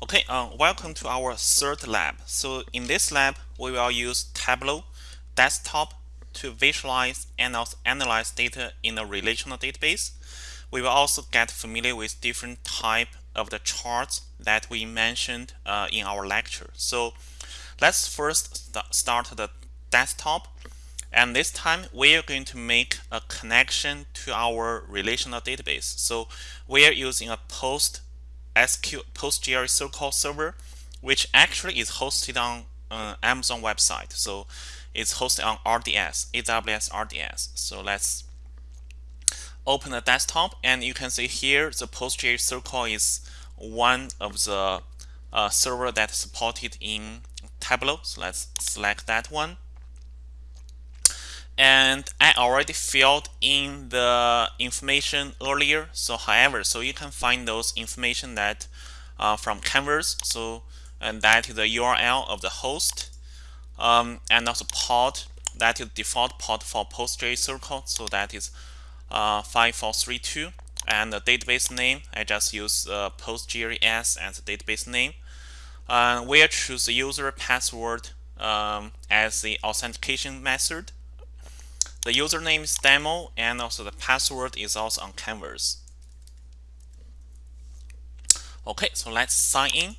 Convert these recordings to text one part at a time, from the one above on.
Okay, uh, welcome to our third lab. So in this lab, we will use Tableau desktop to visualize and also analyze data in a relational database. We will also get familiar with different type of the charts that we mentioned uh, in our lecture. So let's first st start the desktop. And this time we are going to make a connection to our relational database. So we are using a post SQ PostgreSQL SQL server, which actually is hosted on uh, Amazon website. So it's hosted on RDS, AWS RDS. So let's open the desktop and you can see here the PostgreSQL SQL is one of the uh, server that's supported in Tableau. So let's select that one. And I already filled in the information earlier. So however, so you can find those information that uh, from Canvas. So and that is the URL of the host um, and also port that is default port for PostgreSQL. So that is uh, 5432 and the database name I just use uh, PostgreS as the database name. Uh, we'll choose the user password um, as the authentication method the username is demo and also the password is also on canvas. Okay, so let's sign in.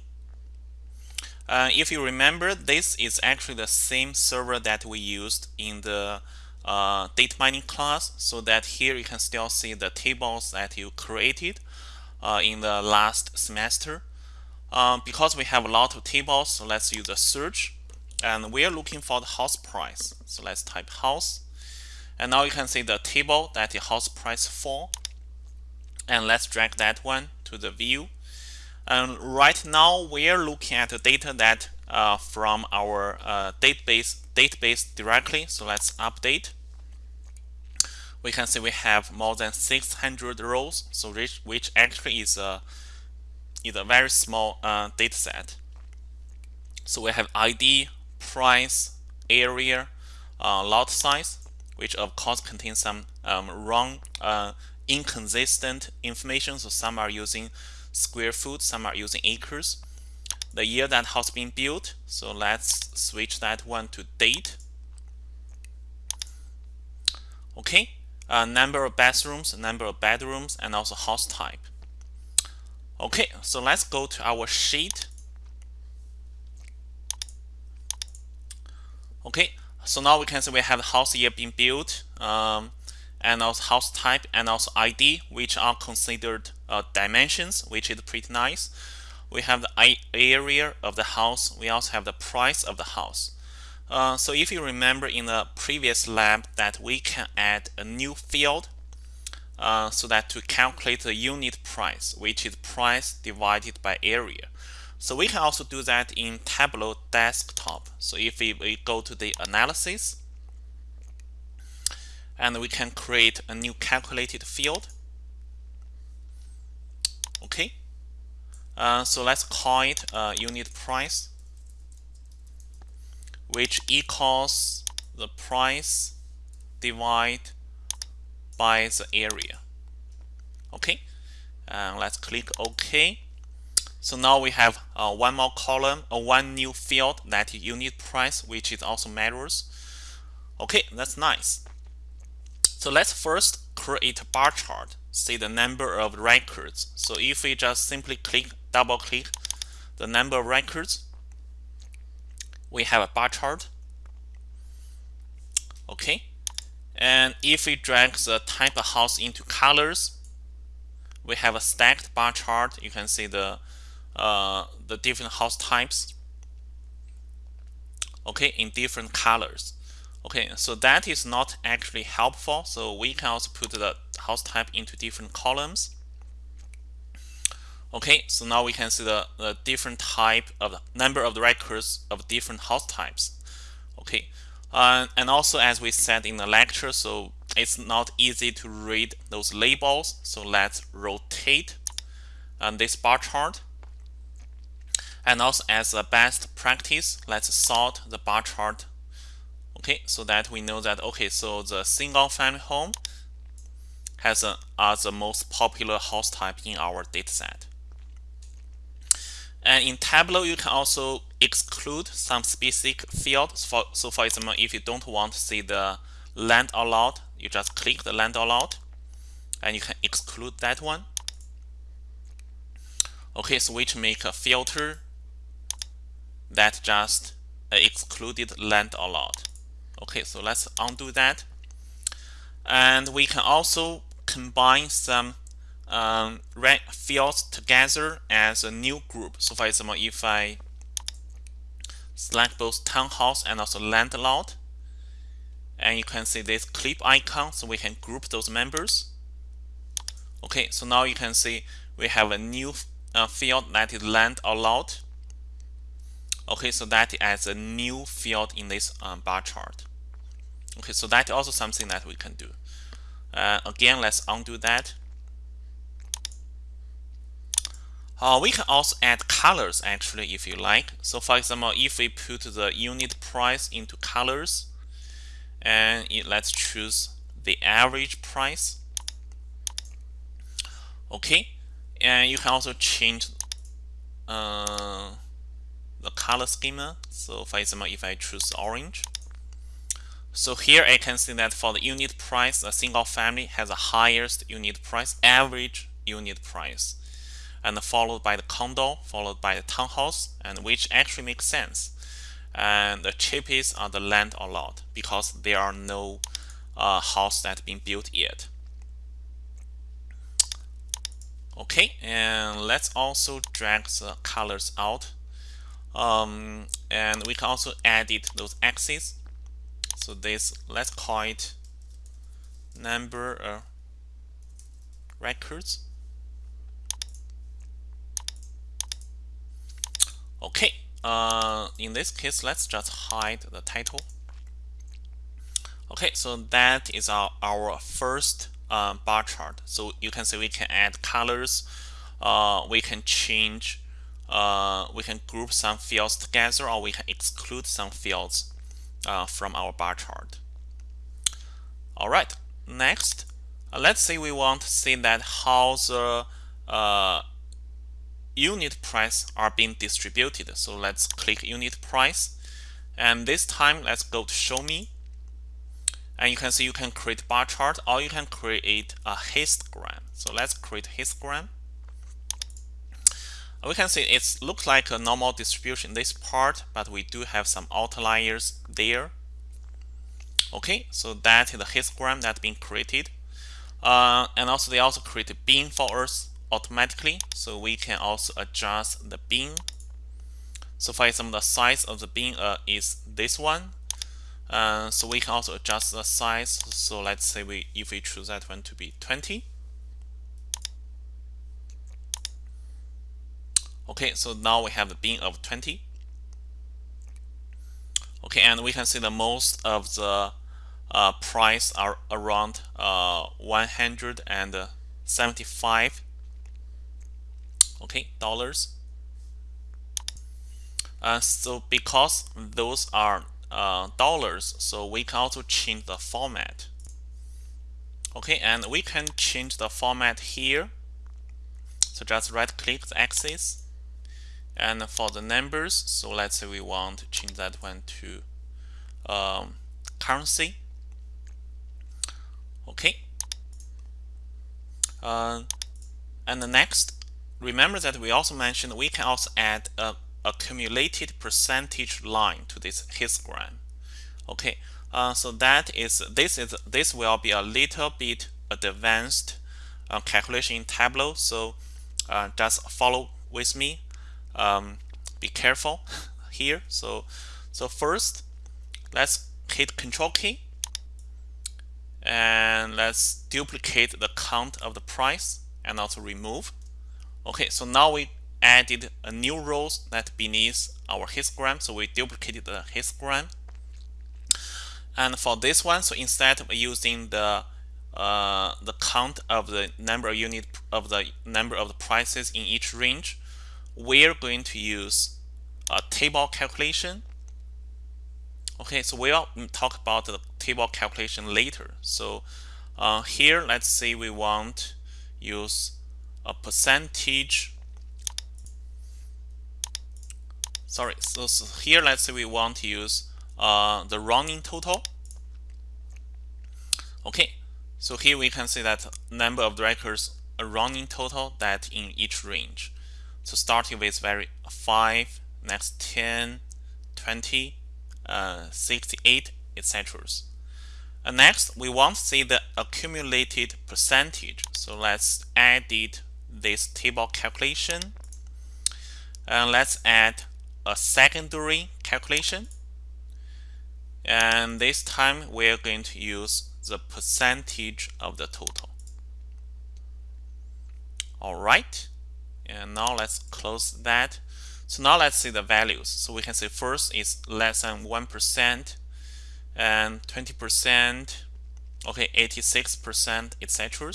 Uh, if you remember, this is actually the same server that we used in the uh, data mining class so that here you can still see the tables that you created uh, in the last semester. Um, because we have a lot of tables, so let's use a search and we are looking for the house price. So let's type house and now you can see the table that the house price for. And let's drag that one to the view. And right now we are looking at the data that uh, from our uh, database database directly. So let's update. We can see we have more than 600 rows, so which, which actually is a is a very small uh, data set. So we have ID, price, area, uh, lot size, which of course contains some um, wrong, uh, inconsistent information. So some are using square foot, some are using acres. The year that house being built. So let's switch that one to date. Okay, uh, number of bathrooms, number of bedrooms, and also house type. Okay, so let's go to our sheet. Okay, so now we can see we have house year being built, um, and also house type and also ID, which are considered uh, dimensions, which is pretty nice. We have the area of the house. We also have the price of the house. Uh, so if you remember in the previous lab that we can add a new field uh, so that to calculate the unit price, which is price divided by area. So we can also do that in Tableau desktop. So if we, we go to the analysis, and we can create a new calculated field. Okay. Uh, so let's call it uh, unit price, which equals the price divided by the area. Okay. And let's click OK. So now we have uh, one more column, or uh, one new field that unit price, which is also matters. Okay, that's nice. So let's first create a bar chart, see the number of records. So if we just simply click, double click the number of records, we have a bar chart. Okay, and if we drag the type of house into colors, we have a stacked bar chart. You can see the uh, the different house types okay in different colors. Okay so that is not actually helpful. So we can also put the house type into different columns. Okay so now we can see the, the different type of the number of the records of different house types. Okay uh, and also as we said in the lecture so it's not easy to read those labels. So let's rotate um, this bar chart and also as a best practice, let's sort the bar chart. Okay, so that we know that, okay, so the single family home has a, are the most popular house type in our dataset. and in Tableau, you can also exclude some specific fields. For, so for example, if you don't want to see the land allowed, you just click the land allowed and you can exclude that one. Okay, so which make a filter that just excluded land a lot. Okay, so let's undo that. And we can also combine some um, fields together as a new group. So for example, if I select both townhouse and also land allowed, and you can see this clip icon, so we can group those members. Okay, so now you can see we have a new uh, field that is land allowed. Okay, so that adds a new field in this um, bar chart. Okay, so that's also something that we can do. Uh, again, let's undo that. Uh, we can also add colors actually if you like. So for example, if we put the unit price into colors, and it, let's choose the average price. Okay, and you can also change uh, the color schema. So for example, if I choose orange, so here I can see that for the unit price, a single family has the highest unit price, average unit price, and followed by the condo, followed by the townhouse, and which actually makes sense. And the cheapest are the land allowed because there are no uh, house that been built yet. Okay, and let's also drag the colors out. Um, and we can also edit those axes so this, let's call it number of records. Okay, uh, in this case, let's just hide the title. Okay, so that is our, our first uh, bar chart. So you can see we can add colors, uh, we can change, uh, we can group some fields together, or we can exclude some fields uh, from our bar chart. All right, next, uh, let's say we want to see that how the uh, unit price are being distributed. So let's click unit price. And this time, let's go to show me. And you can see you can create bar chart or you can create a histogram. So let's create histogram we can see it looks like a normal distribution this part, but we do have some outliers there. Okay, so that is the histogram that's been created. Uh, and also they also create a bin for us automatically, so we can also adjust the bin. So for example, the size of the bin uh, is this one. Uh, so we can also adjust the size. So let's say we if we choose that one to be 20. Okay, so now we have the bin of 20. Okay, and we can see the most of the uh, price are around uh, 175 okay dollars. Uh, so because those are uh, dollars so we can also change the format. Okay and we can change the format here. So just right click the axis and for the numbers, so let's say we want to change that one to um, currency. Okay. Uh, and the next, remember that we also mentioned we can also add a accumulated percentage line to this histogram. Okay, uh, so that is this is this will be a little bit advanced uh, calculation in Tableau. So uh, just follow with me um, be careful here. So, so first, let's hit Control key and let's duplicate the count of the price and also remove. Okay, so now we added a new row that beneath our histogram. So we duplicated the histogram. And for this one, so instead of using the uh, the count of the number of unit of the number of the prices in each range, we're going to use a table calculation. Okay, so we'll talk about the table calculation later. So uh, here, let's say we want use a percentage sorry so, so, here let's say we want to use uh, the running total okay so here we can see that number of records a running total that in each range so starting with very 5 next 10 20 uh, 68 etc and next we want to see the accumulated percentage. So let's edit this table calculation. And let's add a secondary calculation. And this time we're going to use the percentage of the total. Alright and now let's close that. So now let's see the values. So we can say first is less than 1% and 20% okay 86% etc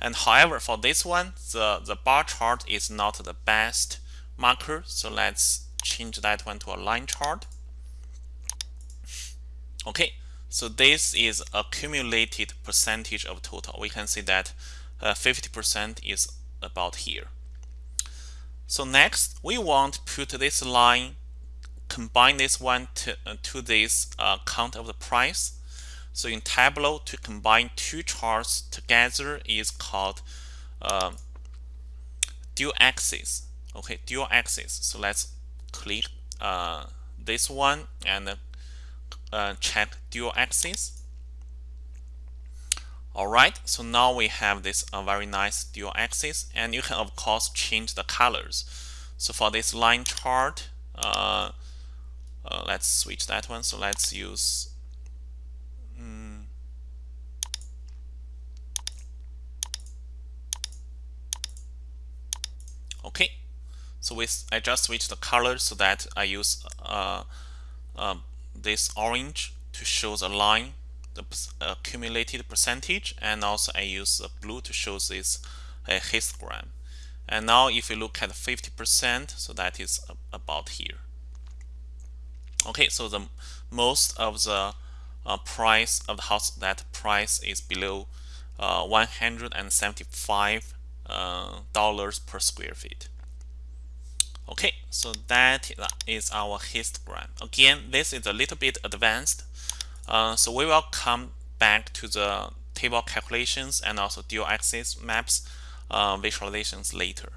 and however for this one the the bar chart is not the best marker. So let's change that one to a line chart. Okay so this is accumulated percentage of total. We can see that 50% uh, is about here so next we want to put this line combine this one to, uh, to this uh, count of the price. So in Tableau to combine two charts together is called uh, dual axis. Okay dual axis. So let's click uh, this one and uh, check dual axis alright so now we have this uh, very nice dual axis and you can of course change the colors. So for this line chart uh, uh let's switch that one. So let's use um, okay. So with I just switch the color so that I use uh, uh, this orange to show the line the accumulated percentage and also I use the blue to show this uh, histogram and now if you look at 50% so that is about here okay so the most of the uh, price of the house that price is below uh, 175 uh, dollars per square feet Okay, so that is our histogram. Again, this is a little bit advanced. Uh, so we will come back to the table calculations and also dual axis maps uh, visualizations later.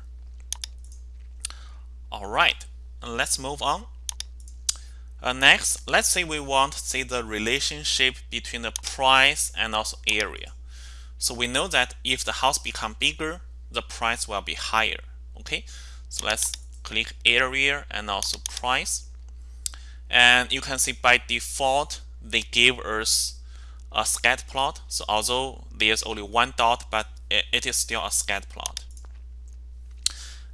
All right, let's move on. Uh, next, let's say we want to see the relationship between the price and also area. So we know that if the house become bigger, the price will be higher. Okay, so let's click area and also price and you can see by default they give us a scatter plot. So although there's only one dot but it is still a scatter plot.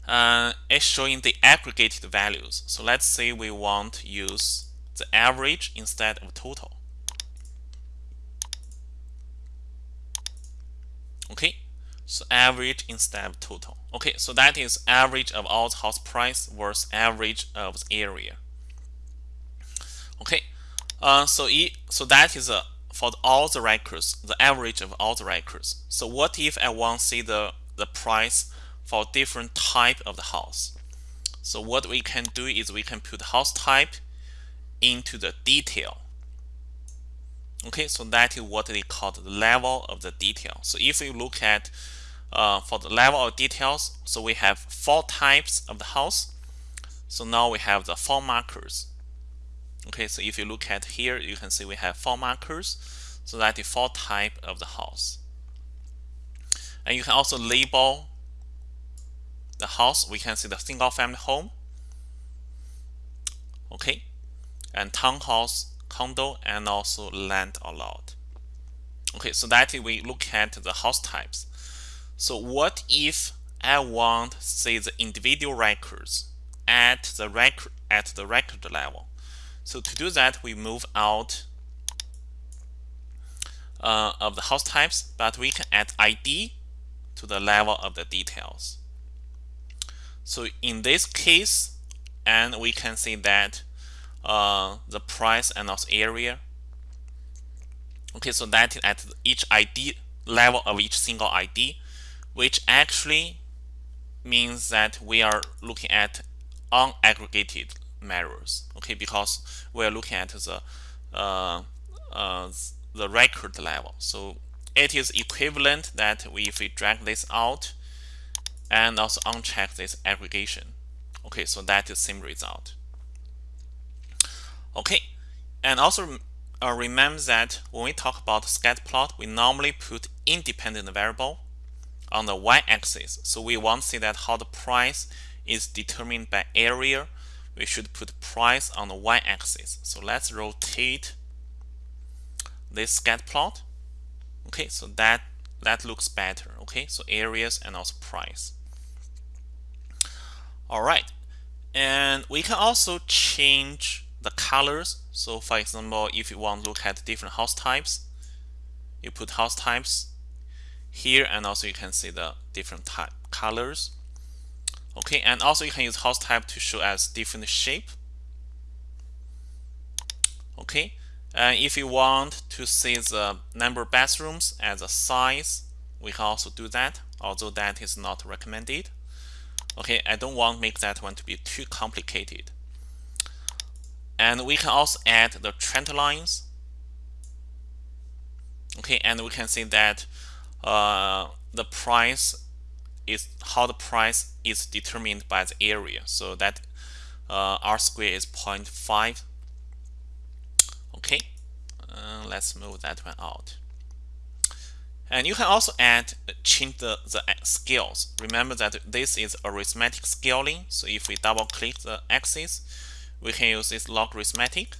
Uh, it's showing the aggregated values. So let's say we want to use the average instead of total. Okay? So average instead of total. Okay, so that is average of all the house price versus average of the area. Okay, uh, so so that is a for all the records, the average of all the records. So what if I want to see the the price for different type of the house? So what we can do is we can put house type into the detail. Okay, so that is what they call the level of the detail. So if you look at uh, for the level of details, so we have four types of the house. So now we have the four markers. Okay, so if you look at here, you can see we have four markers. So that is four type of the house. And you can also label the house. We can see the single family home. Okay, and townhouse, condo, and also land or lot. Okay, so that we look at the house types. So what if I want say the individual records at the record at the record level? So to do that, we move out uh, of the house types, but we can add ID to the level of the details. So in this case, and we can see that uh, the price and also area. Okay, so that is at each ID level of each single ID which actually means that we are looking at unaggregated measures. Okay, because we're looking at the uh, uh, the record level. So it is equivalent that we, if we drag this out and also uncheck this aggregation. Okay, so that is same result. Okay, and also uh, remember that when we talk about scatter plot, we normally put independent variable on the y-axis. So we want to see that how the price is determined by area. We should put price on the y-axis. So let's rotate this scatter plot. Okay, so that that looks better. Okay, so areas and also price. All right, and we can also change the colors. So for example, if you want to look at different house types, you put house types here and also you can see the different type colors. Okay, and also you can use house type to show as different shape. Okay, and if you want to see the number of bathrooms as a size, we can also do that, although that is not recommended. Okay, I don't want to make that one to be too complicated. And we can also add the trend lines. Okay, and we can see that uh, the price is how the price is determined by the area. So that uh, R square is 0.5. Okay, uh, let's move that one out. And you can also add change the, the scales. Remember that this is arithmetic scaling. So if we double click the axis, we can use this logarithmetic.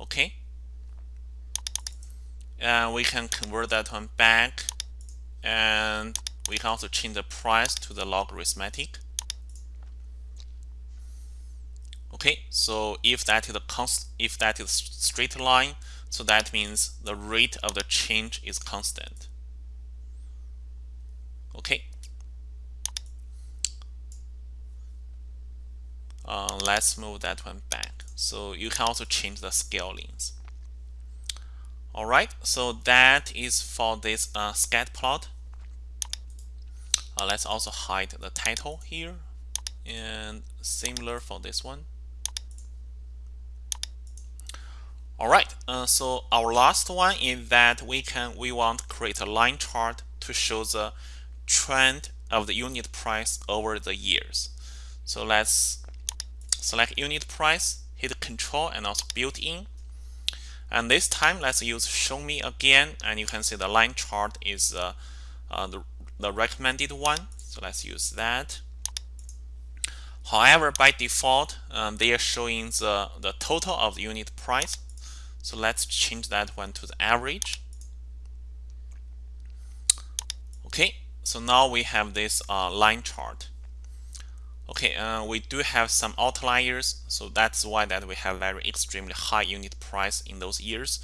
Okay. And we can convert that one back and we can also change the price to the logarithmic Okay, so if that is a const if that is straight line, so that means the rate of the change is constant. Okay. Uh, let's move that one back. So you can also change the scalings. All right, so that is for this uh, scat plot. Uh, let's also hide the title here and similar for this one. All right, uh, so our last one is that we can we want to create a line chart to show the trend of the unit price over the years. So let's select unit price, hit control and also built in. And this time let's use show me again and you can see the line chart is uh, uh, the, the recommended one. So let's use that. However, by default, um, they are showing the, the total of the unit price. So let's change that one to the average. Okay, so now we have this uh, line chart. Okay, uh, we do have some outliers, so that's why that we have very extremely high unit price in those years,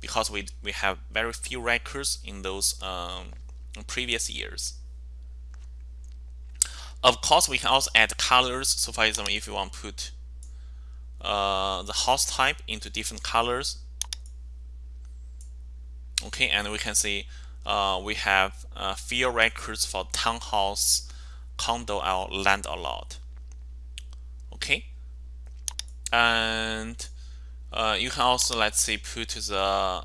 because we we have very few records in those um, previous years. Of course, we can also add colors. So, for example, if you want to put uh, the house type into different colors, okay, and we can see uh, we have uh, few records for townhouse condo or land a lot. Okay, and uh, you can also let's say put the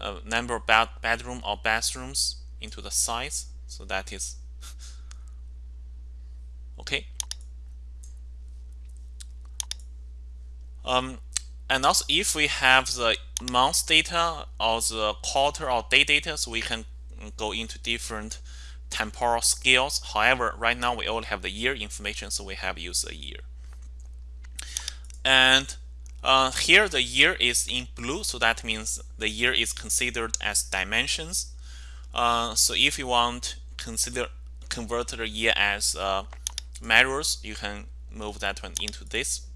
uh, number of bed bedroom or bathrooms into the size. So that is okay. Um, and also if we have the month data or the quarter or day data, so we can go into different temporal scales. However, right now we only have the year information, so we have used the year. And uh, here the year is in blue, so that means the year is considered as dimensions. Uh, so if you want consider convert the year as uh, measures, you can move that one into this,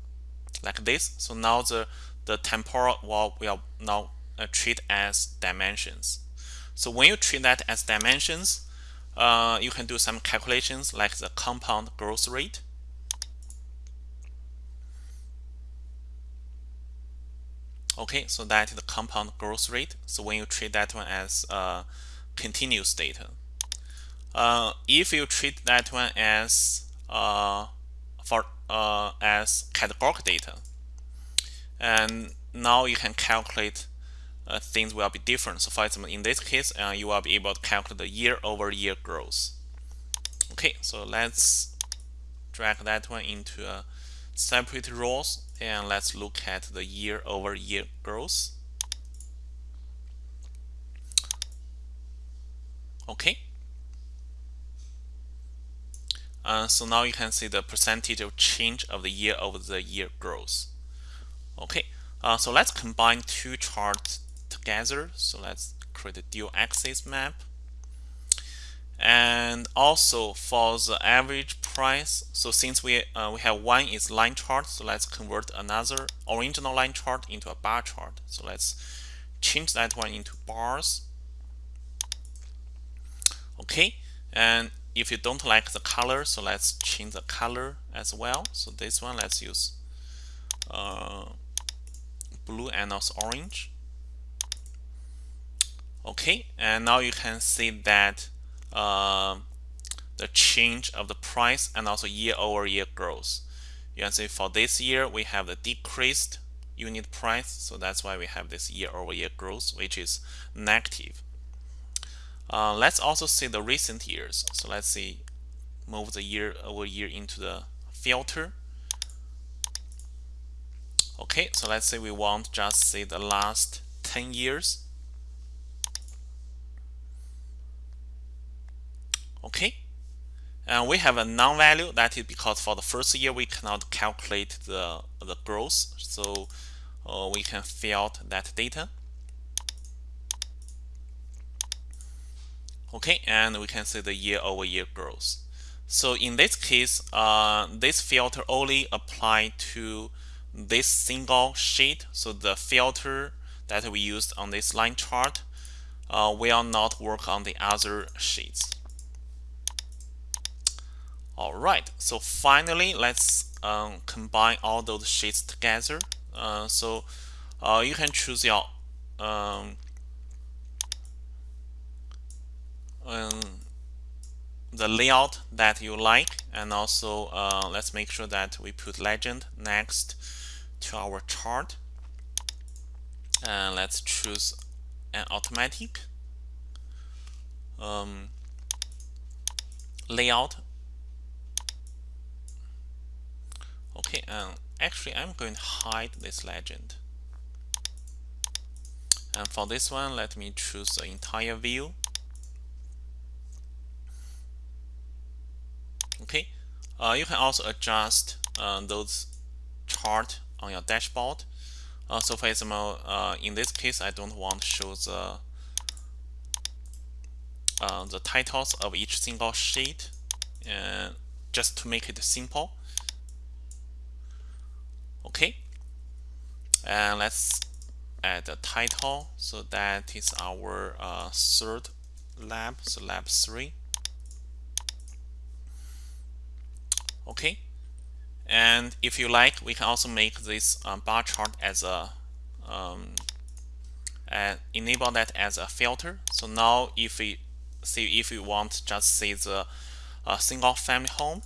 like this. So now the the temporal wall will now uh, treat as dimensions. So when you treat that as dimensions, uh, you can do some calculations like the compound growth rate. Okay, so that is the compound growth rate. So when you treat that one as uh, continuous data. uh, if you treat that one as uh, for uh, as categorical data, and now you can calculate uh, things will be different. So for example, in this case, uh, you will be able to calculate the year-over-year -year growth. Okay, so let's drag that one into a separate rows and let's look at the year-over-year -year growth. Okay. Uh, so now you can see the percentage of change of the year over the year growth. Okay, uh, so let's combine two charts together. So let's create a dual axis map. And also for the average price, so since we uh, we have one is line chart, so let's convert another original line chart into a bar chart. So let's change that one into bars. Okay, and if you don't like the color, so let's change the color as well. So this one, let's use uh, blue and also orange. Okay, and now you can see that uh, the change of the price and also year-over-year growth. You can see for this year we have the decreased unit price, so that's why we have this year-over-year -year growth, which is negative. Uh, let's also see the recent years. So let's see, move the year over year into the filter. Okay, so let's say we want just see the last 10 years. Okay, and we have a non-value that is because for the first year we cannot calculate the the growth, so uh, we can fill out that data. Okay, and we can see the year-over-year growth. So in this case, uh, this filter only apply to this single sheet. So the filter that we used on this line chart uh, will not work on the other sheets. All right, so finally, let's um, combine all those sheets together. Uh, so uh, you can choose your um, um, the layout that you like and also uh, let's make sure that we put legend next to our chart and let's choose an automatic um, layout okay and actually I'm going to hide this legend. And for this one let me choose the entire view. Okay uh, you can also adjust uh, those chart on your dashboard. Uh, so for example uh, in this case I don't want to show the uh, the titles of each single sheet and just to make it simple okay? And let's add a title so that is our uh, third lab so lab 3 okay? And if you like we can also make this um, bar chart as a um, enable that as a filter. So now if we see if we want just see the uh, single family home.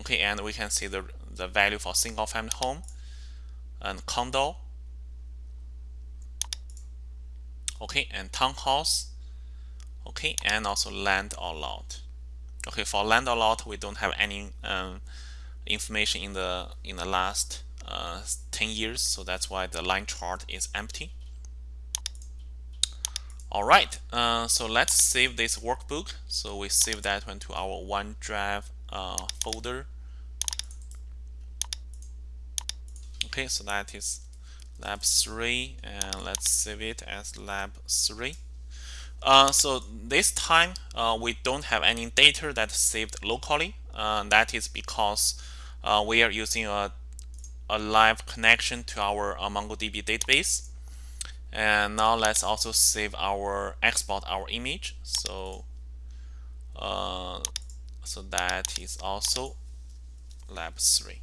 Okay? And we can see the the value for single family home and condo okay and townhouse okay and also land or lot Okay, for land or lot, we don't have any um, information in the in the last uh, 10 years, so that's why the line chart is empty. All right, uh, so let's save this workbook. So we save that one to our OneDrive uh, folder. Okay, so that is lab 3, and let's save it as lab 3. Uh, so this time uh, we don't have any data that's saved locally. Uh, that is because uh, we are using a, a live connection to our uh, MongoDB database. And now let's also save our export our image. So uh, so that is also lab 3.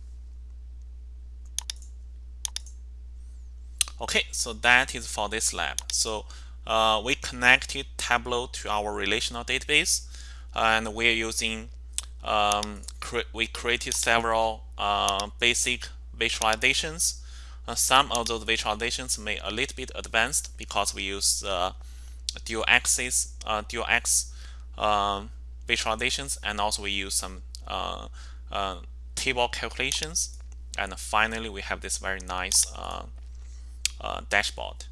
Okay, so that is for this lab. So uh, we connected Tableau to our relational database and we're using um, cre we created several uh, basic visualizations uh, some of those visualizations may a little bit advanced because we use uh, dual axis uh, dual x um, visualizations and also we use some uh, table calculations and finally we have this very nice Uh, dashboard